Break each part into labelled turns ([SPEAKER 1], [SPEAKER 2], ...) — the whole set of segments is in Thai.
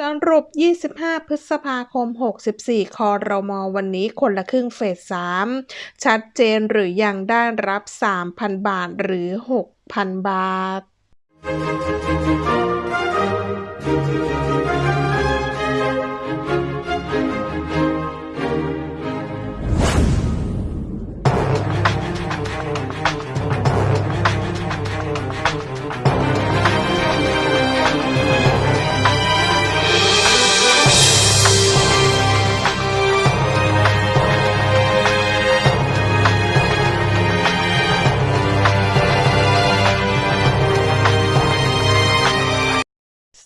[SPEAKER 1] สรุป 25 พฤษภาคม 64 คอรมอวันนี้คนละครึ่งเฟส 3 ชัดเจนหรือยังได้รับ 3,000 บาทหรือ 6,000 บาท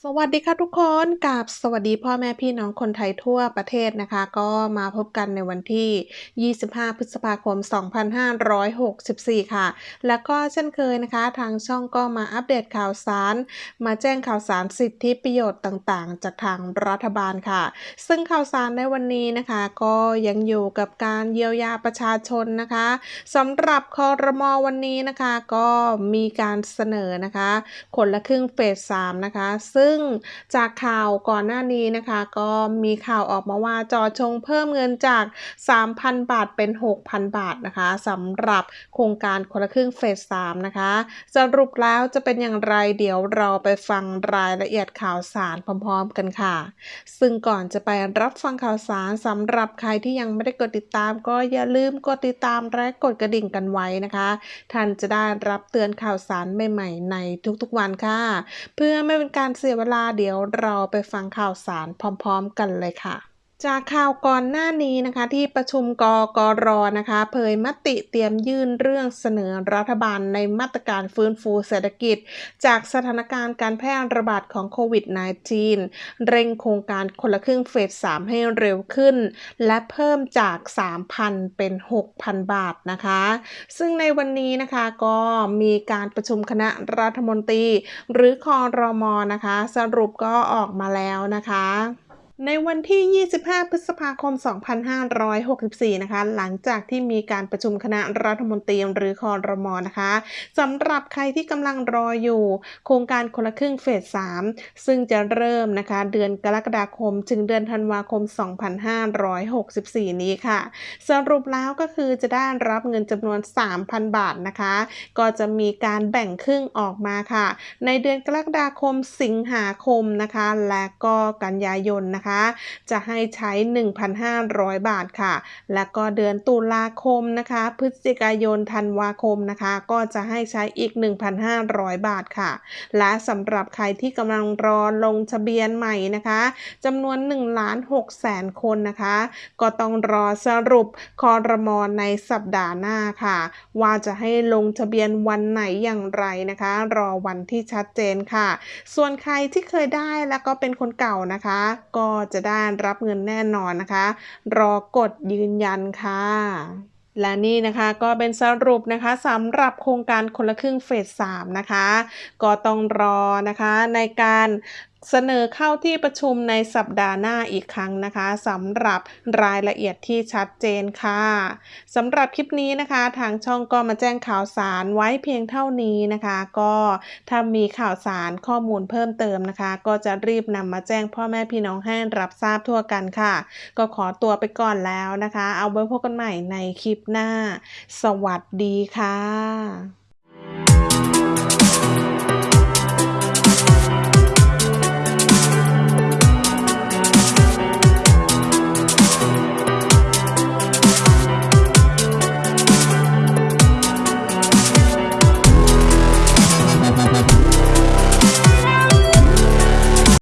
[SPEAKER 1] สวัสดีค่ะทุกคนกับสวัสดีพ่อแม่พี่น้องคนไทยทั่วประเทศนะคะ ก็มาพบกันในวันที่ 25 พฤษภาคม 2564 ค่ะ แล้วก็เช่นเคยนะคะ ทางช่องก็มาอัปเดตข่าวสาร มาแจ้งข่าวสารสิทธิประโยชน์ต่างๆ จากทางรัฐบาลค่ะ ซึ่งข่าวสารในวันนี้นะคะ ก็ยังอยู่กับการเยียวยาประชาชนนะคะสำหรับคอรมอวันนี้นะคะ ก็มีการเสนอนะคะคนละครึ่งเฟส3นะคะ ซึ่งจากข่าวก่อนหน้านี้นะคะ ก็มีข่าวออกมาว่าจอชงเพิ่มเงินจาก 3,000 บาทเป็น 6,000 บาทนะคะสำหรับโครงการคนละครึ่งเฟส3นะคะ สรุปแล้วจะเป็นอย่างไรเดี๋ยวเราไปฟังรายละเอียดข่าวสารพร้อมๆกันค่ะ ซึ่งก่อนจะไปรับฟังข่าวสารสำหรับใครที่ยังไม่ได้กดติดตาม ก็อย่าลืมกดติดตามและกดกระดิ่งกันไว้นะคะ ท่านจะได้รับเตือนข่าวสารใหม่ๆในทุกๆวันค่ะ เพื่อไม่เป็นการเสียเวลาเดี๋ยวเราไปฟังข่าวสารพร้อมๆ กันเลยค่ะ จากข่าวก่อนหน้านี้นะคะที่ประชุมกกรนะคะเผยมติเตรียมยื่นเรื่องเสนอรัฐบาลในมาตรการฟื้นฟูเศรษฐกิจ จากสถานการณ์การแพร่ระบาดของโควิด -19 เร่งโครงการคนละครึ่งเฟส 3 ให้เร็วขึ้น และเพิ่มจาก 3,000 เป็น 6,000 บาทนะคะ ซึ่งในวันนี้นะคะก็มีการประชุมคณะรัฐมนตรี หรือคอรมอนะคะ สรุปก็ออกมาแล้วนะคะ ในวันที่ 25 พฤษภาคม 2564 นะคะ หลังจากที่มีการประชุมคณะรัฐมนตรีหรือคอรมอนะคะสำหรับใครที่กำลังรออยู่ โครงการคนละครึ่งเฟส 3 ซึ่งจะเริ่มนะคะ เดือนกรกฎาคม ถึงเดือนธันวาคม 2564 นี้ค่ะ สรุปแล้วก็คือจะได้รับเงินจำนวน 3,000 บาทนะคะ ก็จะมีการแบ่งครึ่งออกมาค่ะ ในเดือนกรกฎาคม สิงหาคมนะคะ และก็กันยายนนะคะจะให้ใช้ 1,500 บาทค่ะ และก็เดือนตุลาคมนะคะ พฤศจิกายนธันวาคมนะคะ ก็จะให้ใช้อีก 1,500 บาทค่ะ และสำหรับใครที่กำลังรอลงทะเบียนใหม่นะคะจำนวน1ล้าน6แสนคนนะคะ ก็ต้องรอสรุปคอรมอในสัปดาห์หน้าค่ะ ว่าจะให้ลงทะเบียนวันไหนอย่างไรนะคะ รอวันที่ชัดเจนค่ะ ส่วนใครที่เคยได้แล้วก็เป็นคนเก่านะคะ ก็จะได้รับเงินแน่นอนนะคะ รอกดยืนยันค่ะและนี่นะคะก็เป็นสรุปนะคะสำหรับโครงการคนละครึ่งเฟส3นะคะ ก็ต้องรอนะคะในการ เสนอเข้าที่ประชุมในสัปดาห์หน้าอีกครั้งนะคะสำหรับรายละเอียดที่ชัดเจนค่ะสำหรับคลิปนี้นะคะ ทางช่องก็มาแจ้งข่าวสารไว้เพียงเท่านี้นะคะ ก็ถ้ามีข่าวสารข้อมูลเพิ่มเติมนะคะ ก็จะรีบนำมาแจ้งพ่อแม่พี่น้องให้รับทราบทั่วกันค่ะ ก็ขอตัวไปก่อนแล้วนะคะ เอาไว้พบกันใหม่ในคลิปหน้า สวัสดีค่ะ